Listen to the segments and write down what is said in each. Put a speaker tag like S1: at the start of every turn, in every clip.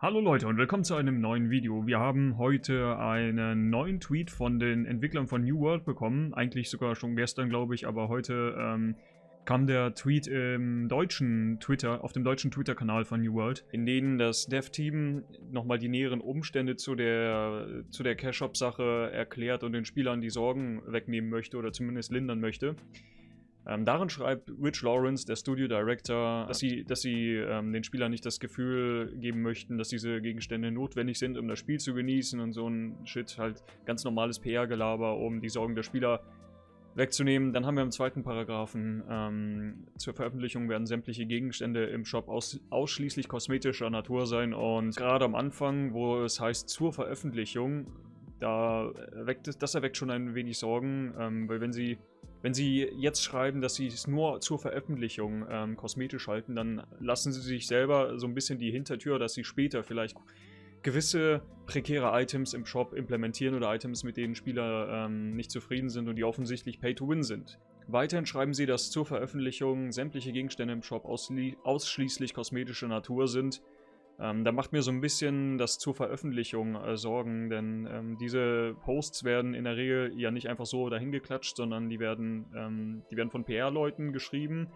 S1: Hallo Leute und willkommen zu einem neuen Video. Wir haben heute einen neuen Tweet von den Entwicklern von New World bekommen. Eigentlich sogar schon gestern, glaube ich, aber heute ähm, kam der Tweet im deutschen Twitter, auf dem deutschen Twitter-Kanal von New World, in denen das Dev-Team nochmal die näheren Umstände zu der, zu der Cash-Shop-Sache erklärt und den Spielern die Sorgen wegnehmen möchte oder zumindest lindern möchte. Ähm, darin schreibt Rich Lawrence, der Studio Director, dass sie, dass sie ähm, den Spielern nicht das Gefühl geben möchten, dass diese Gegenstände notwendig sind, um das Spiel zu genießen und so ein Shit, halt ganz normales PR-Gelaber, um die Sorgen der Spieler wegzunehmen. Dann haben wir im zweiten Paragraphen, ähm, zur Veröffentlichung werden sämtliche Gegenstände im Shop aus, ausschließlich kosmetischer Natur sein und gerade am Anfang, wo es heißt zur Veröffentlichung, da erweckt, das erweckt schon ein wenig Sorgen, ähm, weil wenn sie wenn Sie jetzt schreiben, dass Sie es nur zur Veröffentlichung ähm, kosmetisch halten, dann lassen Sie sich selber so ein bisschen die Hintertür, dass Sie später vielleicht gewisse prekäre Items im Shop implementieren oder Items, mit denen Spieler ähm, nicht zufrieden sind und die offensichtlich Pay-to-Win sind. Weiterhin schreiben Sie, dass zur Veröffentlichung sämtliche Gegenstände im Shop ausschließlich kosmetischer Natur sind ähm, da macht mir so ein bisschen das zur Veröffentlichung äh, Sorgen, denn ähm, diese Posts werden in der Regel ja nicht einfach so dahingeklatscht, sondern die werden, ähm, die werden von PR-Leuten geschrieben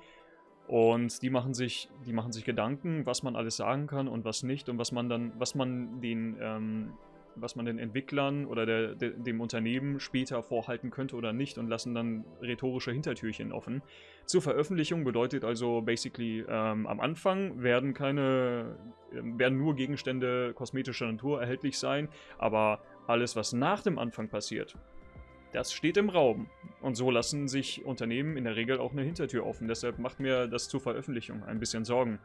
S1: und die machen sich, die machen sich Gedanken, was man alles sagen kann und was nicht und was man dann, was man den ähm, was man den Entwicklern oder der, der, dem Unternehmen später vorhalten könnte oder nicht und lassen dann rhetorische Hintertürchen offen. Zur Veröffentlichung bedeutet also basically ähm, am Anfang werden keine, äh, werden nur Gegenstände kosmetischer Natur erhältlich sein, aber alles, was nach dem Anfang passiert, das steht im Raum. Und so lassen sich Unternehmen in der Regel auch eine Hintertür offen. Deshalb macht mir das zur Veröffentlichung ein bisschen Sorgen.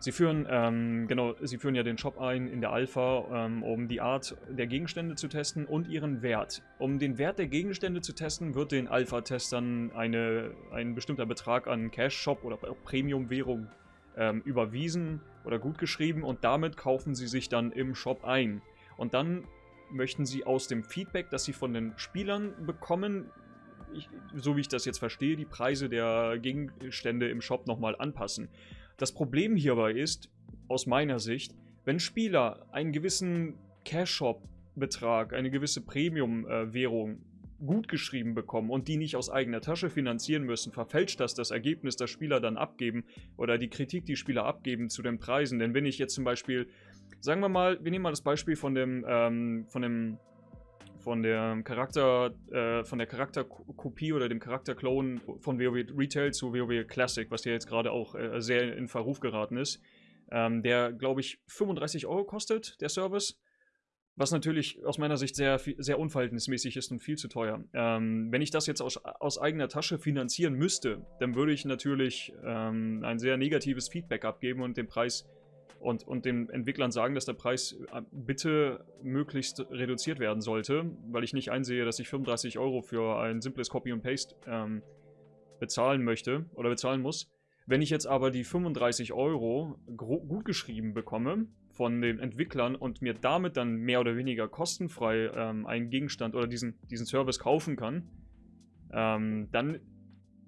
S1: Sie führen, ähm, genau, sie führen ja den Shop ein in der Alpha, ähm, um die Art der Gegenstände zu testen und ihren Wert. Um den Wert der Gegenstände zu testen, wird den Alpha-Testern ein bestimmter Betrag an Cash-Shop oder Premium-Währung ähm, überwiesen oder gutgeschrieben und damit kaufen sie sich dann im Shop ein. Und dann möchten sie aus dem Feedback, das sie von den Spielern bekommen, ich, so wie ich das jetzt verstehe, die Preise der Gegenstände im Shop nochmal anpassen. Das Problem hierbei ist, aus meiner Sicht, wenn Spieler einen gewissen Cash-Shop-Betrag, eine gewisse Premium-Währung gut geschrieben bekommen und die nicht aus eigener Tasche finanzieren müssen, verfälscht das das Ergebnis, das Spieler dann abgeben oder die Kritik, die Spieler abgeben zu den Preisen. Denn wenn ich jetzt zum Beispiel, sagen wir mal, wir nehmen mal das Beispiel von dem, ähm, von dem von der Charakter, äh, von der Charakterkopie oder dem Charakterclone von WoW Retail zu WoW Classic, was ja jetzt gerade auch äh, sehr in Verruf geraten ist. Ähm, der, glaube ich, 35 Euro kostet, der Service. Was natürlich aus meiner Sicht sehr, sehr unverhältnismäßig ist und viel zu teuer. Ähm, wenn ich das jetzt aus, aus eigener Tasche finanzieren müsste, dann würde ich natürlich ähm, ein sehr negatives Feedback abgeben und den Preis und, und den Entwicklern sagen, dass der Preis äh, bitte möglichst reduziert werden sollte, weil ich nicht einsehe, dass ich 35 Euro für ein simples Copy and Paste ähm, bezahlen möchte oder bezahlen muss. Wenn ich jetzt aber die 35 Euro gut geschrieben bekomme von den Entwicklern und mir damit dann mehr oder weniger kostenfrei ähm, einen Gegenstand oder diesen, diesen Service kaufen kann, ähm, dann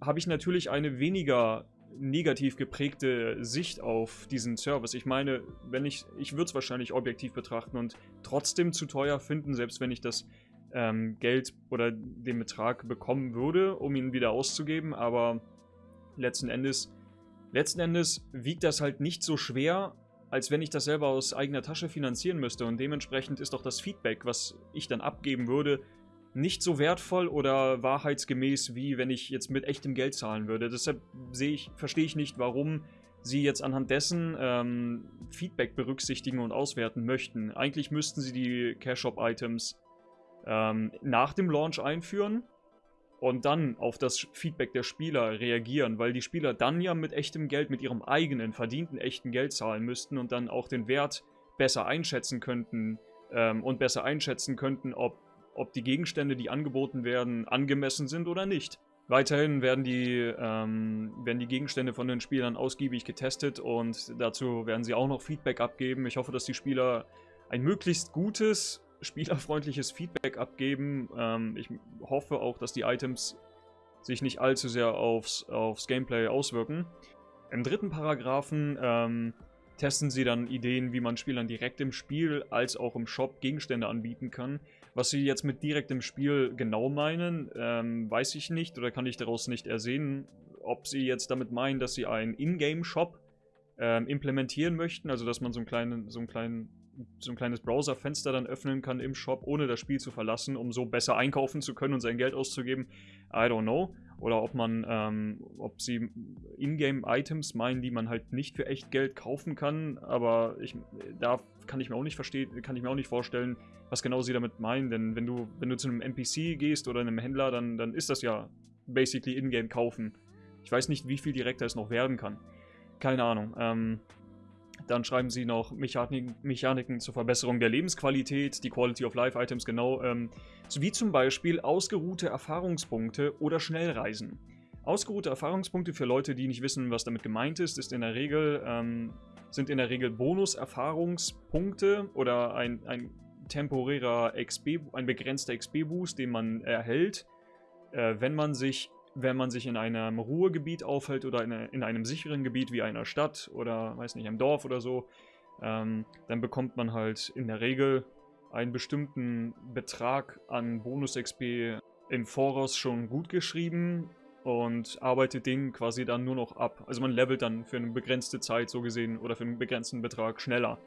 S1: habe ich natürlich eine weniger negativ geprägte Sicht auf diesen Service. Ich meine, wenn ich, ich würde es wahrscheinlich objektiv betrachten und trotzdem zu teuer finden, selbst wenn ich das ähm, Geld oder den Betrag bekommen würde, um ihn wieder auszugeben, aber letzten Endes, letzten Endes wiegt das halt nicht so schwer, als wenn ich das selber aus eigener Tasche finanzieren müsste und dementsprechend ist doch das Feedback, was ich dann abgeben würde, nicht so wertvoll oder wahrheitsgemäß, wie wenn ich jetzt mit echtem Geld zahlen würde. Deshalb sehe ich, verstehe ich nicht, warum sie jetzt anhand dessen ähm, Feedback berücksichtigen und auswerten möchten. Eigentlich müssten sie die Cash-Shop-Items ähm, nach dem Launch einführen und dann auf das Feedback der Spieler reagieren, weil die Spieler dann ja mit echtem Geld, mit ihrem eigenen verdienten echten Geld zahlen müssten und dann auch den Wert besser einschätzen könnten ähm, und besser einschätzen könnten, ob ob die Gegenstände, die angeboten werden, angemessen sind oder nicht. Weiterhin werden die, ähm, werden die Gegenstände von den Spielern ausgiebig getestet und dazu werden sie auch noch Feedback abgeben. Ich hoffe, dass die Spieler ein möglichst gutes, spielerfreundliches Feedback abgeben. Ähm, ich hoffe auch, dass die Items sich nicht allzu sehr aufs, aufs Gameplay auswirken. Im dritten Paragraphen ähm, testen sie dann Ideen, wie man Spielern direkt im Spiel als auch im Shop Gegenstände anbieten kann. Was sie jetzt mit direkt im Spiel genau meinen, ähm, weiß ich nicht oder kann ich daraus nicht ersehen. Ob sie jetzt damit meinen, dass sie einen Ingame-Shop ähm, implementieren möchten, also dass man so, einen kleinen, so, einen kleinen, so ein kleines Browserfenster dann öffnen kann im Shop, ohne das Spiel zu verlassen, um so besser einkaufen zu können und sein Geld auszugeben. I don't know. Oder ob man, ähm, ob sie Ingame-Items meinen, die man halt nicht für echt Geld kaufen kann, aber ich, da kann ich mir auch nicht verstehen, kann ich mir auch nicht vorstellen, was genau sie damit meinen, denn wenn du, wenn du zu einem NPC gehst oder einem Händler, dann, dann ist das ja basically Ingame kaufen. Ich weiß nicht, wie viel direkter es noch werden kann. Keine Ahnung. Ähm, dann schreiben sie noch Mechaniken, Mechaniken zur Verbesserung der Lebensqualität, die Quality of Life Items genau, ähm, wie zum Beispiel ausgeruhte Erfahrungspunkte oder Schnellreisen. Ausgeruhte Erfahrungspunkte für Leute, die nicht wissen, was damit gemeint ist, ist in der Regel, ähm, sind in der Regel Bonus-Erfahrungspunkte oder ein, ein temporärer XP, ein begrenzter XP-Boost, den man erhält, äh, wenn man sich wenn man sich in einem Ruhegebiet aufhält oder in, in, einem sicheren Gebiet wie einer Stadt oder, weiß nicht, einem Dorf oder so, ähm, dann bekommt man halt in der Regel einen bestimmten Betrag an Bonus-XP im Voraus schon gut geschrieben und arbeitet den quasi dann nur noch ab. Also man levelt dann für eine begrenzte Zeit so gesehen oder für einen begrenzten Betrag schneller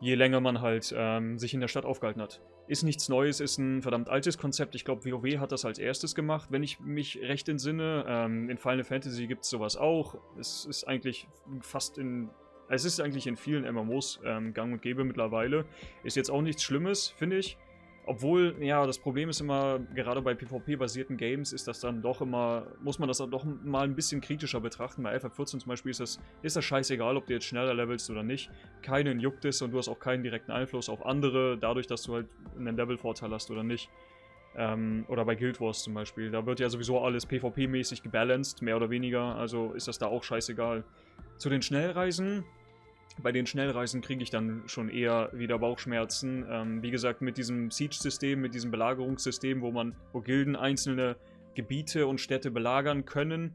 S1: je länger man halt ähm, sich in der Stadt aufgehalten hat. Ist nichts Neues, ist ein verdammt altes Konzept. Ich glaube, WoW hat das als erstes gemacht, wenn ich mich recht entsinne. Ähm, in Final Fantasy gibt es sowas auch. Es ist eigentlich fast in... Es ist eigentlich in vielen MMOs ähm, gang und gäbe mittlerweile. Ist jetzt auch nichts Schlimmes, finde ich. Obwohl, ja, das Problem ist immer, gerade bei PvP-basierten Games ist das dann doch immer, muss man das dann doch mal ein bisschen kritischer betrachten. Bei FF14 zum Beispiel ist das, ist das scheißegal, ob du jetzt schneller levelst oder nicht. Keinen juckt es und du hast auch keinen direkten Einfluss auf andere, dadurch, dass du halt einen Level-Vorteil hast oder nicht. Ähm, oder bei Guild Wars zum Beispiel. Da wird ja sowieso alles PvP-mäßig gebalanced, mehr oder weniger, also ist das da auch scheißegal. Zu den Schnellreisen, bei den Schnellreisen kriege ich dann schon eher wieder Bauchschmerzen. Ähm, wie gesagt, mit diesem Siege-System, mit diesem Belagerungssystem, wo man, wo Gilden einzelne Gebiete und Städte belagern können,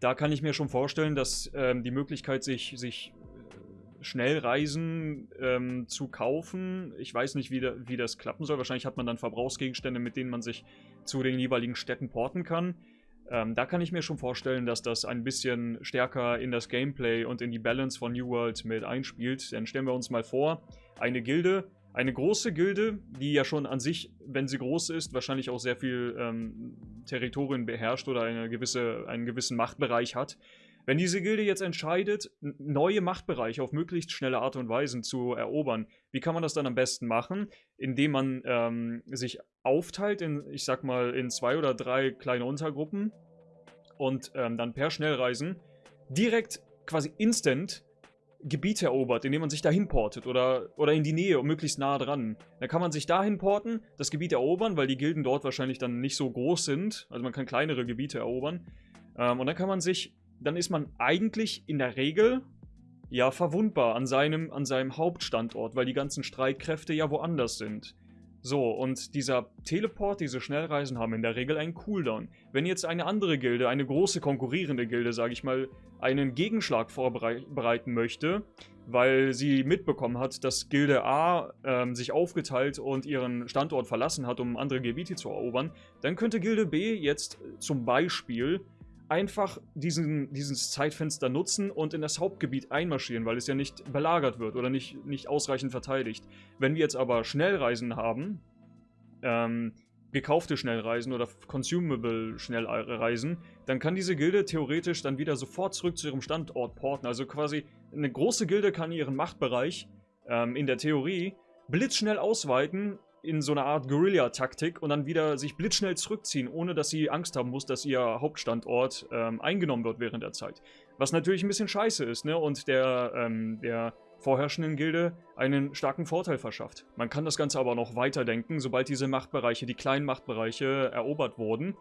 S1: da kann ich mir schon vorstellen, dass ähm, die Möglichkeit, sich, sich äh, Schnellreisen ähm, zu kaufen, ich weiß nicht, wie, da, wie das klappen soll. Wahrscheinlich hat man dann Verbrauchsgegenstände, mit denen man sich zu den jeweiligen Städten porten kann. Ähm, da kann ich mir schon vorstellen, dass das ein bisschen stärker in das Gameplay und in die Balance von New World mit einspielt. Denn stellen wir uns mal vor, eine Gilde, eine große Gilde, die ja schon an sich, wenn sie groß ist, wahrscheinlich auch sehr viel ähm, Territorien beherrscht oder eine gewisse, einen gewissen Machtbereich hat. Wenn diese Gilde jetzt entscheidet, neue Machtbereiche auf möglichst schnelle Art und Weise zu erobern, wie kann man das dann am besten machen? Indem man ähm, sich aufteilt in, ich sag mal, in zwei oder drei kleine Untergruppen und ähm, dann per Schnellreisen direkt quasi instant Gebiete erobert, indem man sich dahin portet oder, oder in die Nähe und möglichst nah dran. Dann kann man sich dahin porten, das Gebiet erobern, weil die Gilden dort wahrscheinlich dann nicht so groß sind. Also man kann kleinere Gebiete erobern. Ähm, und dann kann man sich dann ist man eigentlich in der Regel ja verwundbar an seinem, an seinem Hauptstandort, weil die ganzen Streitkräfte ja woanders sind. So, und dieser Teleport, diese Schnellreisen haben in der Regel einen Cooldown. Wenn jetzt eine andere Gilde, eine große konkurrierende Gilde, sage ich mal, einen Gegenschlag vorbereiten möchte, weil sie mitbekommen hat, dass Gilde A ähm, sich aufgeteilt und ihren Standort verlassen hat, um andere Gebiete zu erobern, dann könnte Gilde B jetzt zum Beispiel einfach diesen, dieses Zeitfenster nutzen und in das Hauptgebiet einmarschieren, weil es ja nicht belagert wird oder nicht, nicht ausreichend verteidigt. Wenn wir jetzt aber Schnellreisen haben, ähm, gekaufte Schnellreisen oder consumable Schnellreisen, dann kann diese Gilde theoretisch dann wieder sofort zurück zu ihrem Standort porten. Also quasi eine große Gilde kann ihren Machtbereich ähm, in der Theorie blitzschnell ausweiten in so einer Art Guerilla-Taktik und dann wieder sich blitzschnell zurückziehen, ohne dass sie Angst haben muss, dass ihr Hauptstandort ähm, eingenommen wird während der Zeit. Was natürlich ein bisschen scheiße ist, ne? Und der, ähm, der vorherrschenden Gilde einen starken Vorteil verschafft. Man kann das Ganze aber noch weiterdenken, sobald diese Machtbereiche, die kleinen Machtbereiche, erobert wurden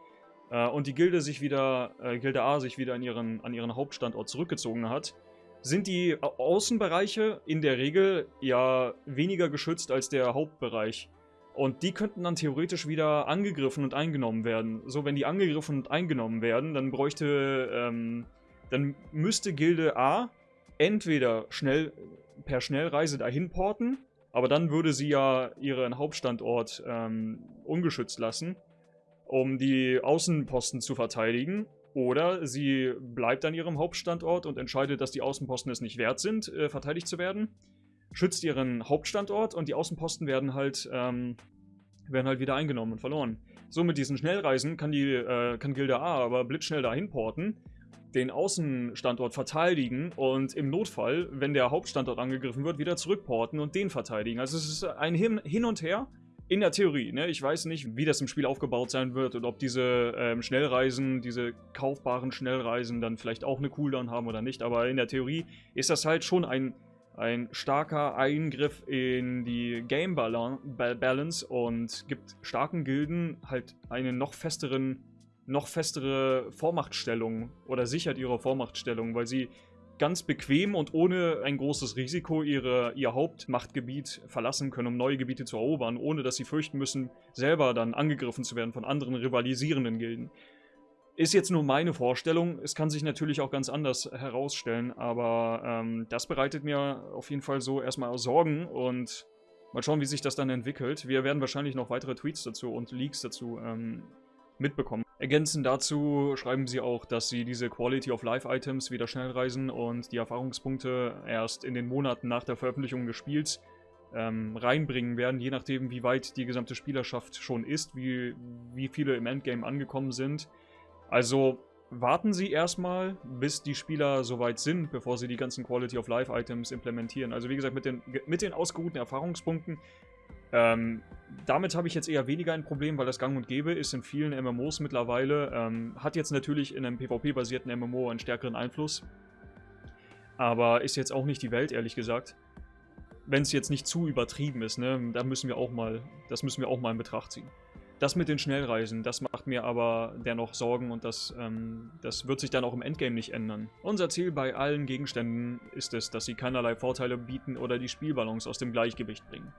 S1: äh, und die Gilde sich wieder, äh, Gilde A sich wieder an ihren, an ihren Hauptstandort zurückgezogen hat, sind die Außenbereiche in der Regel ja weniger geschützt als der Hauptbereich. Und die könnten dann theoretisch wieder angegriffen und eingenommen werden. So, wenn die angegriffen und eingenommen werden, dann bräuchte, ähm, dann müsste Gilde A entweder schnell per Schnellreise dahin porten, aber dann würde sie ja ihren Hauptstandort ähm, ungeschützt lassen, um die Außenposten zu verteidigen. Oder sie bleibt an ihrem Hauptstandort und entscheidet, dass die Außenposten es nicht wert sind, äh, verteidigt zu werden. Schützt ihren Hauptstandort und die Außenposten werden halt, ähm, werden halt wieder eingenommen und verloren. So mit diesen Schnellreisen kann, die, äh, kann Gilda A aber blitzschnell dahin porten den Außenstandort verteidigen und im Notfall, wenn der Hauptstandort angegriffen wird, wieder zurückporten und den verteidigen. Also es ist ein Hin, und Her in der Theorie. Ne? Ich weiß nicht, wie das im Spiel aufgebaut sein wird und ob diese ähm, Schnellreisen, diese kaufbaren Schnellreisen dann vielleicht auch eine Cooldown haben oder nicht. Aber in der Theorie ist das halt schon ein, ein starker Eingriff in die Game Balance und gibt starken Gilden halt einen noch festeren noch festere Vormachtstellung oder sichert ihre Vormachtstellung, weil sie ganz bequem und ohne ein großes Risiko ihre, ihr Hauptmachtgebiet verlassen können, um neue Gebiete zu erobern, ohne dass sie fürchten müssen, selber dann angegriffen zu werden von anderen rivalisierenden Gilden. Ist jetzt nur meine Vorstellung, es kann sich natürlich auch ganz anders herausstellen, aber ähm, das bereitet mir auf jeden Fall so erstmal Sorgen und mal schauen, wie sich das dann entwickelt. Wir werden wahrscheinlich noch weitere Tweets dazu und Leaks dazu ähm, mitbekommen. Ergänzend dazu schreiben sie auch, dass sie diese Quality of Life Items wie das Schnellreisen und die Erfahrungspunkte erst in den Monaten nach der Veröffentlichung des Spiels ähm, reinbringen werden, je nachdem wie weit die gesamte Spielerschaft schon ist, wie, wie viele im Endgame angekommen sind. Also warten Sie erstmal, bis die Spieler soweit sind, bevor Sie die ganzen Quality of Life Items implementieren. Also wie gesagt, mit den, mit den ausgeruhten Erfahrungspunkten ähm, damit habe ich jetzt eher weniger ein Problem, weil das gang und gäbe ist in vielen MMOs mittlerweile. Ähm, hat jetzt natürlich in einem PvP-basierten MMO einen stärkeren Einfluss. Aber ist jetzt auch nicht die Welt, ehrlich gesagt. Wenn es jetzt nicht zu übertrieben ist, ne, da müssen wir auch mal, das müssen wir auch mal in Betracht ziehen. Das mit den Schnellreisen, das macht mir aber dennoch Sorgen und das, ähm, das wird sich dann auch im Endgame nicht ändern. Unser Ziel bei allen Gegenständen ist es, dass sie keinerlei Vorteile bieten oder die Spielbalance aus dem Gleichgewicht bringen.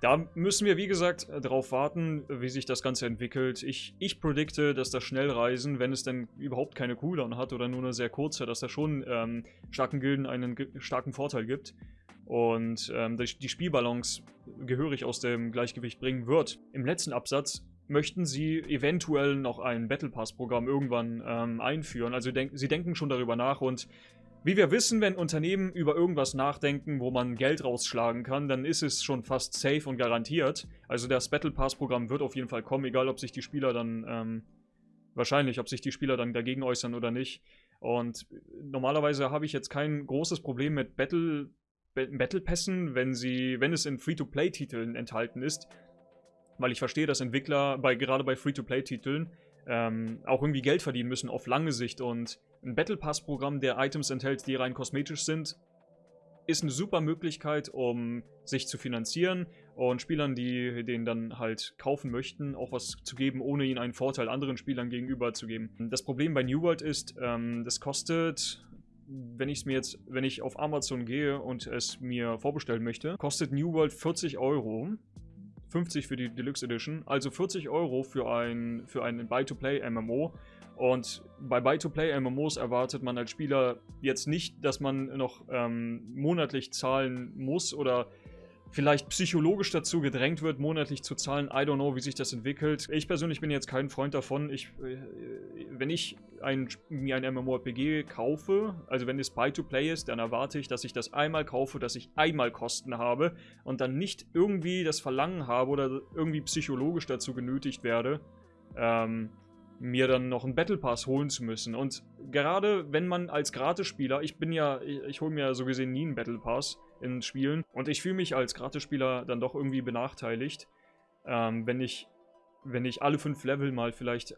S1: Da müssen wir, wie gesagt, darauf warten, wie sich das Ganze entwickelt. Ich, ich predikte, dass das Schnellreisen, wenn es denn überhaupt keine Cooldown hat oder nur eine sehr kurze, dass das schon ähm, starken Gilden einen starken Vorteil gibt und ähm, die Spielbalance gehörig aus dem Gleichgewicht bringen wird. Im letzten Absatz möchten sie eventuell noch ein Battle Pass Programm irgendwann ähm, einführen. Also denk sie denken schon darüber nach und wie wir wissen, wenn Unternehmen über irgendwas nachdenken, wo man Geld rausschlagen kann, dann ist es schon fast safe und garantiert. Also das Battle Pass Programm wird auf jeden Fall kommen, egal ob sich die Spieler dann, ähm, wahrscheinlich, ob sich die Spieler dann dagegen äußern oder nicht. Und normalerweise habe ich jetzt kein großes Problem mit Battle, Battle Pässen, wenn, sie, wenn es in Free-to-Play-Titeln enthalten ist. Weil ich verstehe, dass Entwickler bei, gerade bei Free-to-Play-Titeln ähm, auch irgendwie Geld verdienen müssen auf lange Sicht und ein Battle Pass Programm, der Items enthält, die rein kosmetisch sind, ist eine super Möglichkeit, um sich zu finanzieren und Spielern, die den dann halt kaufen möchten, auch was zu geben, ohne ihnen einen Vorteil anderen Spielern gegenüber zu geben. Das Problem bei New World ist, ähm, das kostet, wenn ich es mir jetzt, wenn ich auf Amazon gehe und es mir vorbestellen möchte, kostet New World 40 Euro. 50 für die Deluxe Edition, also 40 Euro für ein, für ein Buy-to-Play-MMO. Und bei Buy-to-Play-MMOs erwartet man als Spieler jetzt nicht, dass man noch ähm, monatlich zahlen muss oder vielleicht psychologisch dazu gedrängt wird, monatlich zu zahlen. I don't know, wie sich das entwickelt. Ich persönlich bin jetzt kein Freund davon. Ich, äh, wenn ich ein, mir ein MMORPG kaufe, also wenn es Buy-to-Play ist, dann erwarte ich, dass ich das einmal kaufe, dass ich einmal Kosten habe und dann nicht irgendwie das Verlangen habe oder irgendwie psychologisch dazu genötigt werde, ähm, mir dann noch einen Battle Pass holen zu müssen. Und gerade wenn man als Gratisspieler, ich bin ja, ich, ich hole mir ja so gesehen nie einen Battle Pass in Spielen und ich fühle mich als Gratisspieler dann doch irgendwie benachteiligt, ähm, wenn ich wenn ich alle fünf Level mal vielleicht, äh,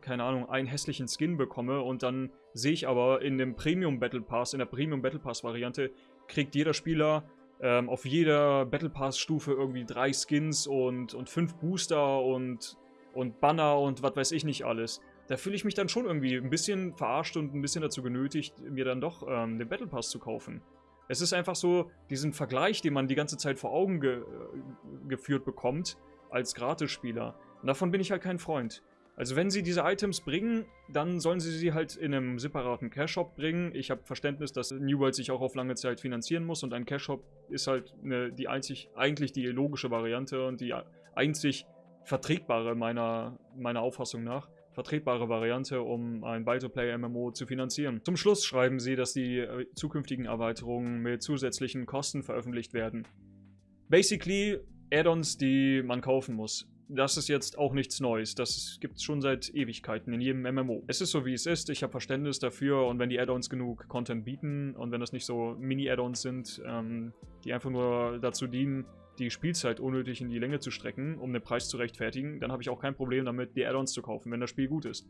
S1: keine Ahnung, einen hässlichen Skin bekomme und dann sehe ich aber in dem Premium Battle Pass, in der Premium Battle Pass Variante, kriegt jeder Spieler ähm, auf jeder Battle Pass Stufe irgendwie drei Skins und, und fünf Booster und und Banner und was weiß ich nicht alles. Da fühle ich mich dann schon irgendwie ein bisschen verarscht und ein bisschen dazu genötigt, mir dann doch ähm, den Battle Pass zu kaufen. Es ist einfach so, diesen Vergleich, den man die ganze Zeit vor Augen ge äh, geführt bekommt, als Gratisspieler. Und davon bin ich halt kein Freund. Also wenn sie diese Items bringen, dann sollen sie sie halt in einem separaten Cash-Shop bringen. Ich habe Verständnis, dass New World sich auch auf lange Zeit finanzieren muss und ein Cash-Shop ist halt eine, die einzig, eigentlich die logische Variante und die einzig vertretbare meiner, meiner Auffassung nach vertretbare Variante, um ein Buy-to-Play-MMO zu finanzieren. Zum Schluss schreiben sie, dass die äh, zukünftigen Erweiterungen mit zusätzlichen Kosten veröffentlicht werden. Basically Add-ons, die man kaufen muss das ist jetzt auch nichts Neues. Das gibt es schon seit Ewigkeiten in jedem MMO. Es ist so, wie es ist. Ich habe Verständnis dafür und wenn die Add-ons genug Content bieten und wenn das nicht so Mini-Add-ons sind, ähm, die einfach nur dazu dienen, die Spielzeit unnötig in die Länge zu strecken, um den Preis zu rechtfertigen, dann habe ich auch kein Problem damit, die Add-ons zu kaufen, wenn das Spiel gut ist.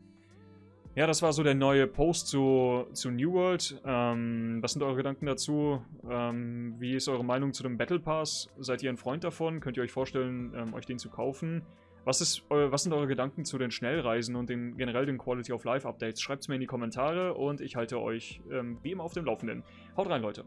S1: Ja, das war so der neue Post zu, zu New World. Ähm, was sind eure Gedanken dazu? Ähm, wie ist eure Meinung zu dem Battle Pass? Seid ihr ein Freund davon? Könnt ihr euch vorstellen, ähm, euch den zu kaufen? Was, ist, was sind eure Gedanken zu den Schnellreisen und den, generell den Quality of Life Updates? Schreibt es mir in die Kommentare und ich halte euch ähm, wie immer auf dem Laufenden. Haut rein, Leute!